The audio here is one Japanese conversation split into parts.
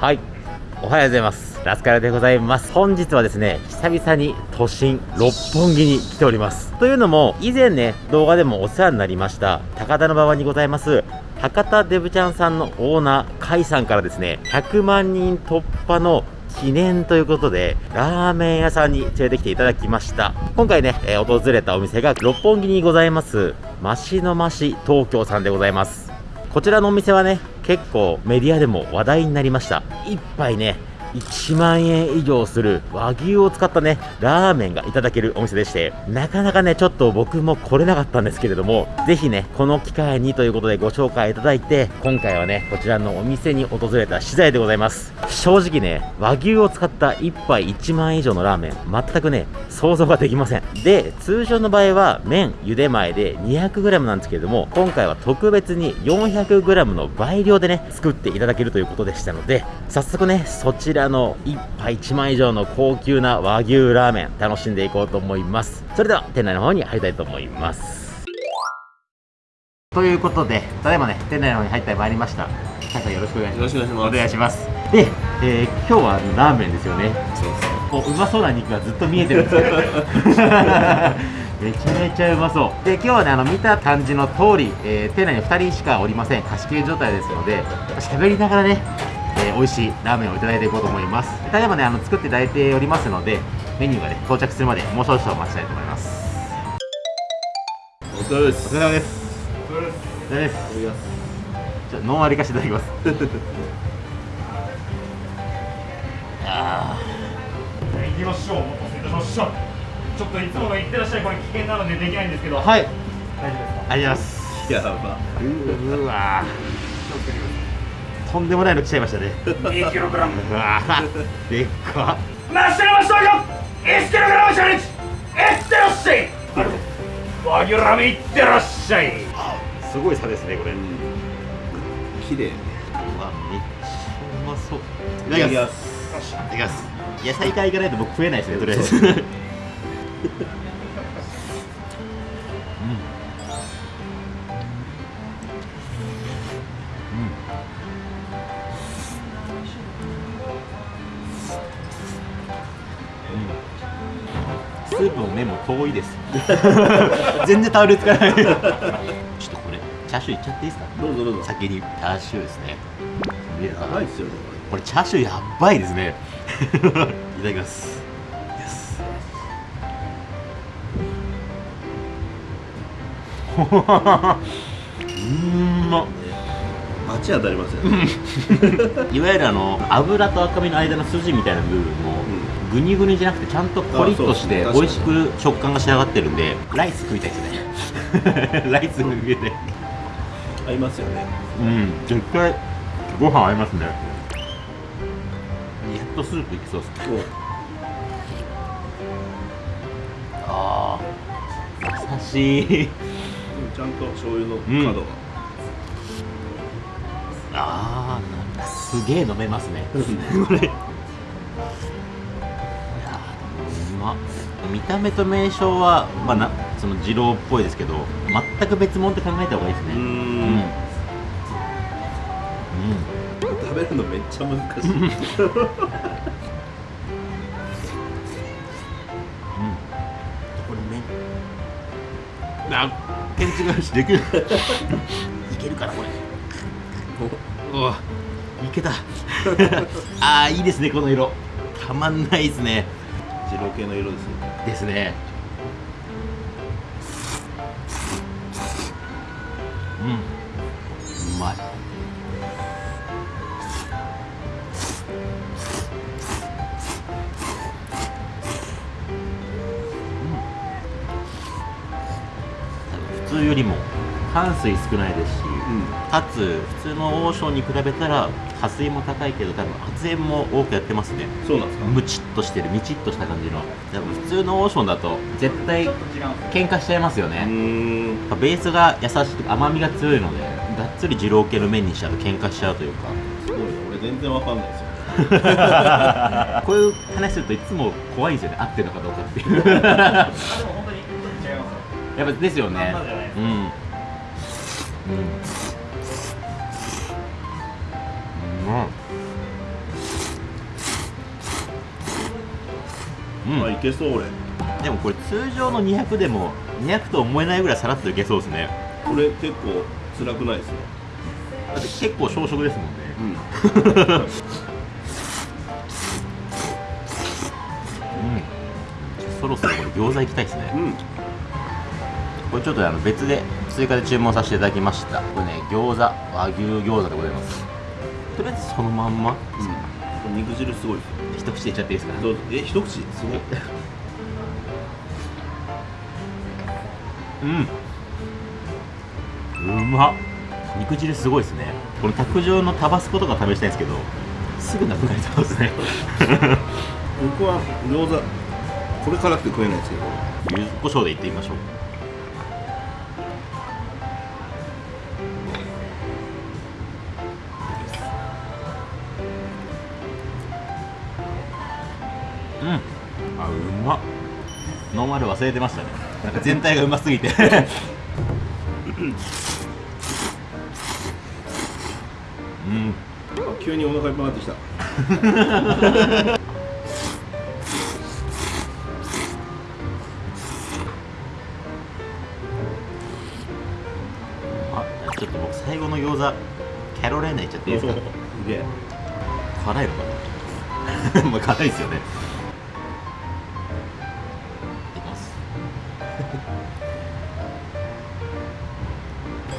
はいおはようございますラスカルでございます本日はですね久々に都心六本木に来ておりますというのも以前ね動画でもお世話になりました高田馬場にございます博多デブちゃんさんのオーナー甲斐さんからですね100万人突破の記念ということで、ラーメン屋さんに連れてきていただきました。今回ね、えー、訪れたお店が六本木にございます、マシのマシ東京さんでございます。こちらのお店はね、結構メディアでも話題になりました。一杯ね1万円以上する和牛を使ったねラーメンがいただけるお店でしてなかなかねちょっと僕も来れなかったんですけれどもぜひねこの機会にということでご紹介いただいて今回はねこちらのお店に訪れた次第でございます。正直ね和牛を使った1杯1万円以上のラーメン全くね想像ができません。で通常の場合は麺茹で前で 200g なんですけれども今回は特別に 400g の倍量でね作っていただけるということでしたので早速ねそちららの1杯1万以上の高級な和牛ラーメン楽しんでいこうと思います。それでは店内の方に入りたいと思います。ということでただいまね店内の方に入ってまいりました。さんよろしくお願いします。お願いします。で、えー、今日はラーメンですよね。そうですうまそうな肉がずっと見えてるんですけど めちゃめちゃうまそう。で今日はねあの見た感じの通り、えー、店内に2人しかおりません。貸し切り状態ですので喋りながらねえー、美味しいラーメンをいただいていこうと思います。ただいまねあの作っていただいておりますのでメニューがね到着するまでもう少々お待ちたいと思います。お疲れです。お疲れ様です。お疲れです。お疲れです。じゃあノンアリ化していただきます。ああ行きましょう。お待たせいたしました。ちょっといつもの行ってらっしゃいこれ危険なのでできないんですけど。はい。大丈夫ですか？ありがとうございます。やばうわ気をつけてくださいとんでもないの来ちゃいましたね。2キログラム。うわでっか。ナッシュマストよ1キログ。ラムチャレンジいってらっしゃい和牛ラーメンいってらっしゃい。すごい差ですねこれ。綺麗うわめっちゃうまそう。いただきます。いただきます。野菜からいかないと僕食えないですねとりあえずスープも麺も遠いです。全然タオルつかない。ちょっとこれチャーシューいっちゃっていいですか？どうぞどうぞ。先にチャーシューですね。やばいっすよね。これチャーシューやばいですね。いただきます。うん。ま街当たりますよ、ね、いわゆるあの油と赤身の間の筋みたいな部分も、うん、グニグニじゃなくてちゃんとコリッとして美味しく食感が仕上がってるんでライス食いたいですね。ライス食いたい合いますよね。うん絶対ご飯合いますね。やっとスープいきそうですね。ああ優しい。ちゃんと醤油の角が、うん。ああすげえ飲めますね。これま見た目と名称はまあなその二郎っぽいですけど全く別物って考えた方がいいですね。うん。うん。食べるのめっちゃ難しい。あケンチがしできるいけるかなこれおおいけたああいいですねこの色たまん。ないですね二郎系の色ですよですね。うん。うまい。普通よりも炭水少ないですし、うん、かつ普通の王将に比べたら加水も高いけど多分発煙も多くやってますね。そうなんですか？ムチっとしてるみちっとした感じの。多分普通の王将だと絶対喧嘩しちゃいますよね。ベースが優しく甘みが強いのでがっつり二郎系の麺にしちゃうと喧嘩しちゃうというか。すごい俺全然わかんないですよ。こういう話するといつも怖いですよね。合ってるのかどうかっていう。やっぱですよね。うん。うんけそう俺。でもこれ通常の200でも200と思えないぐらいさらっといけそうですね。これ結構辛くないですね。だって結構小食ですもんね。うん。うん。そろそろこれ餃子行きたいですね。うん。これちょっとあの別で追加で注文させていただきました。これね餃子和牛餃子でございます。とりあえずそのまんま。うん肉汁すごいですよ。一口でいっちゃっていいですかどうぞ。え一口？すごいうん。うまっ。肉汁すごいですね。この卓上のタバスコとか試したいんですけどすぐなくなりそうですね。僕は餃子これ辛くて食えないですけど。柚子胡椒でいってみましょうノーマル忘れてましたね。なんか全体がうますぎて。うん。あ急にお腹いっぱいになってきた。あちょっと僕最後の餃子キャロライナいっちゃっていいですか？すげえ。辛いのかな？まあ辛いですよね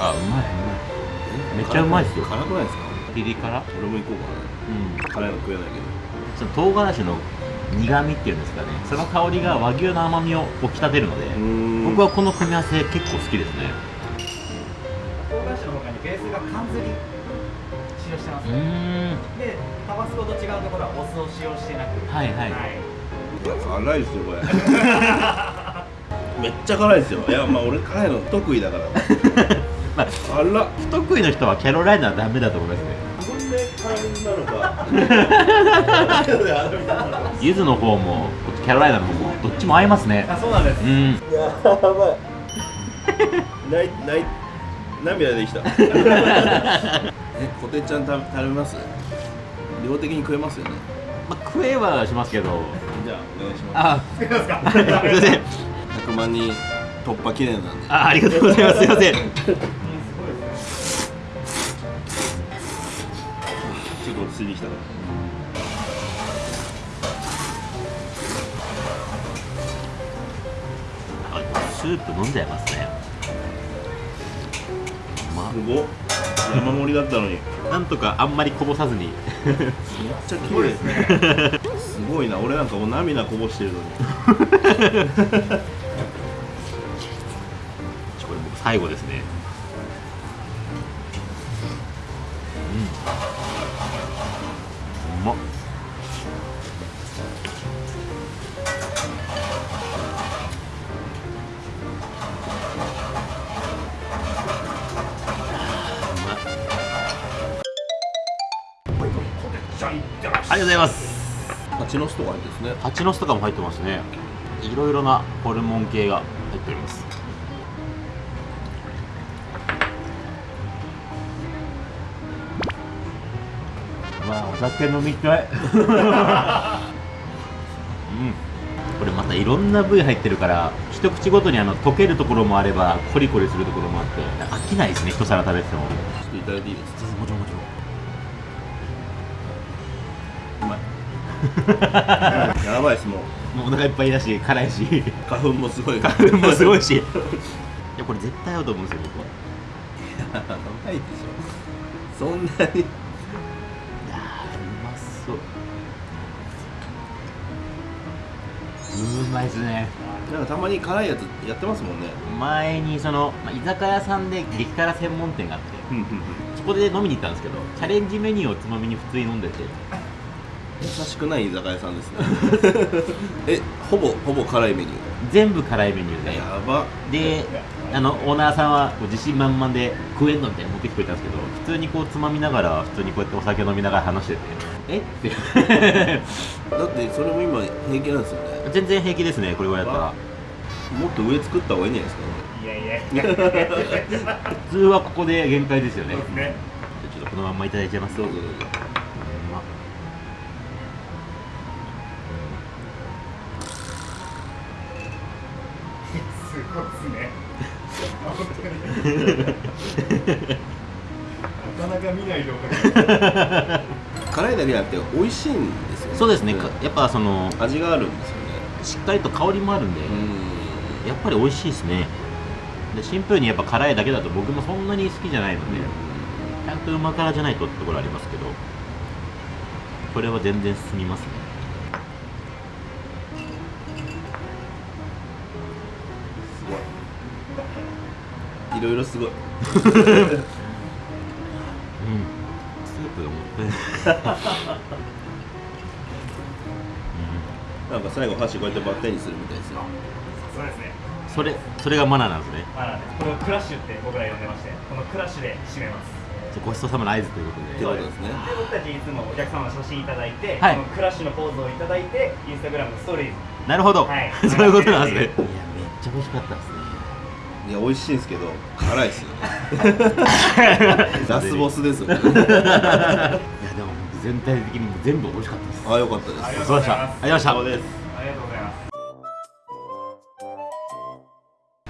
あうまい。うまいめっちゃうまいっすよ。辛くないですか？ピリ辛？俺も行こううん。かな辛いの食えないけど。その唐辛子の苦味っていうんですかね。その香りが和牛の甘みを引き立てるのでん。僕はこの組み合わせ結構好きですね。唐辛子の他にベースが缶ずり使用してます、うーん。でタバスコと違うところはお酢を使用してなく。はいはい。辛いですよこれ。めっちゃ辛いですよ。いやまあ俺辛いの得意だから まあ辛っ不得意の人はキャロライナはダメだと思いますね。自分で辛みなのか。柚子の方もキャロライナの方もどっちも合いますね。あそうなんです。うん。やばい。ないない涙できた。えこてっちゃん食べ食べます？量的に食えますよね。まあ、食えはしますけど。じゃあお願いします。か。すいません。す 100万人突破記念なんで。あありがとうございます。すいませんスープ飲んじゃいますね。ますごっ。山盛りだったのに。めっなんとかあんまりこぼさずに。ちゃ綺麗ですね。すごいな。俺なんかもう涙こぼしてるのに。これ僕最後ですね。うん。うまっありがとうございます。蜂の巣とか入ってですね。蜂の巣とかも入ってますね。いろいろなホルモン系が入っております。まあお酒飲みたい。うん。これまたいろんな部位入ってるから一口ごとにあの溶けるところもあればコリコリするところもあって飽きないですね一皿食べてても。ちょっといただいていいですか？やばいですもう。もうお腹いっぱいだし辛いし。花粉もすごい。花粉もすごいし。いやこれ絶対合うと思うんですよ僕。はやばいでしょ。そんなに。いやーうまそう。うまいですね。なんかたまに辛いやつやってますもんね。前にその、まあ、居酒屋さんで激辛専門店があってそこで飲みに行ったんですけどチャレンジメニューをつまみに普通に飲んでて優しくない居酒屋さんですね。えほぼほぼ辛いメニュ全部辛いメニューーで。やば。であのオーナーさんは自信満々で食えんのみたいに持ってきてくれたんですけど普通にこうつまみながら普通にこうやってお酒飲みながら話してて。え？っ てだってそれも今平気なんですよね。全然平気ですねこれぐらいだったら。もっと上作った方がいいんじゃないですかいやいやいや。普通はここで限界ですよね。ね。ちょっとこのまんまいただいちゃいます。どうぞどうぞなかなか見ない動画辛いだけじゃなくて美味しいんですよね。そうですね、やっぱその味があるんですよね。しっかりと香りもあるんで、うん。やっぱり美味しいですね。でシンプルにやっぱ辛いだけだと僕もそんなに好きじゃないので、ちゃんとうま辛じゃないとってところありますけどこれは全然進みますねいろいろすごい。うん。スープがもったいないなんか最後箸こうやってバッテンにするみたいですよ。そうですね。それそれがマナーなんですね。まあこれをクラッシュって僕ら呼んでましてこのクラッシュで締めます。ごちそうさまの合図ということで。ことですね。で僕たちいつもお客様の写真いただいて、はい。このクラッシュのポーズをいただいてインスタグラムのストーリーズ。なるほど、はい。そういうことなんですね。いやめっちゃ美味しかったですねいや美味しいんですけど辛いですよ。ね ラスボスですよ。ねいやでも全体的にも全部美味しかったです。あよかったです。ありがそうでした。ありがとうございます。ありがとうございます。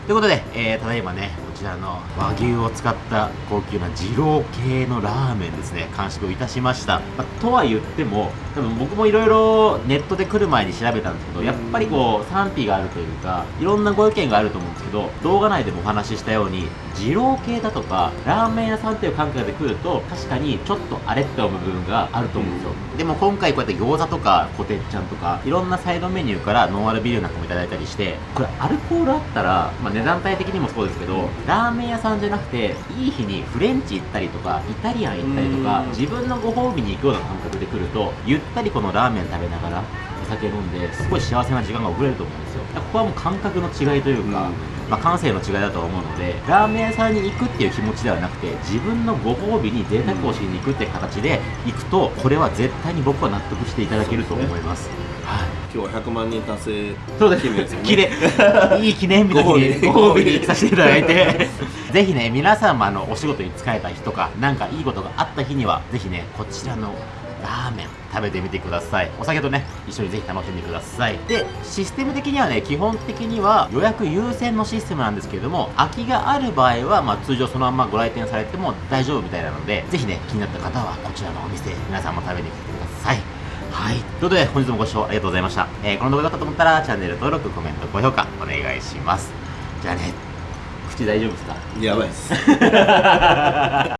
ということで、えーただいまね、こちらの和牛を使った高級な二郎系のラーメンですね、完食いたしました。まあとは言っても、多分僕もいろいろネットで来る前に調べたんですけど、やっぱりこう、賛否があるというか、いろんなご意見があると思うんですけど、動画内でもお話ししたように、二郎系だとか、ラーメン屋さんっていう感覚で来ると、確かにちょっとあれって思う部分があると思うんですよ。でも今回こうやって餃子とか、コテッチャンとか、いろんなサイドメニューからノンアルビールなんかもいただいたりして、これアルコールあったら、まあ、値段帯的にもそうですけど、ラーメン屋さんじゃなくて、いい日にフレンチ行ったりとか、イタリアン行ったりとかうん、自分のご褒美に行くような感覚で来ると、ゆったりこのラーメン食べながら、お酒飲んで、すごい幸せな時間が送れると思うんですよ。ここはもう感覚の違いというか、まあ、感性の違いだと思うのでラーメン屋さんに行くっていう気持ちではなくて自分のご褒美に贅沢をしに行くっていう形で行くとこれは絶対に僕は納得していただけると思いますはい今日は100万人達成そうです記念です記念。いい記念日の日にご褒美。にさせていただいて。ぜひね皆さんもあのお仕事に疲れた日とかなんかいいことがあった日にはぜひねこちらのラーメン食べてみてください。お酒とね一緒にぜひ楽しんでください。でシステム的にはね基本的には予約優先のシステムなんですけれども空きがある場合は、まあ、通常そのままご来店されても大丈夫みたいなのでぜひね気になった方はこちらのお店皆さんも食べに来てくださいはい。ということで、本日もご視聴ありがとうございました。えーこの動画だったと思ったら、チャンネル登録、コメント、高評価、お願いします。じゃあね、口大丈夫ですか？やばいです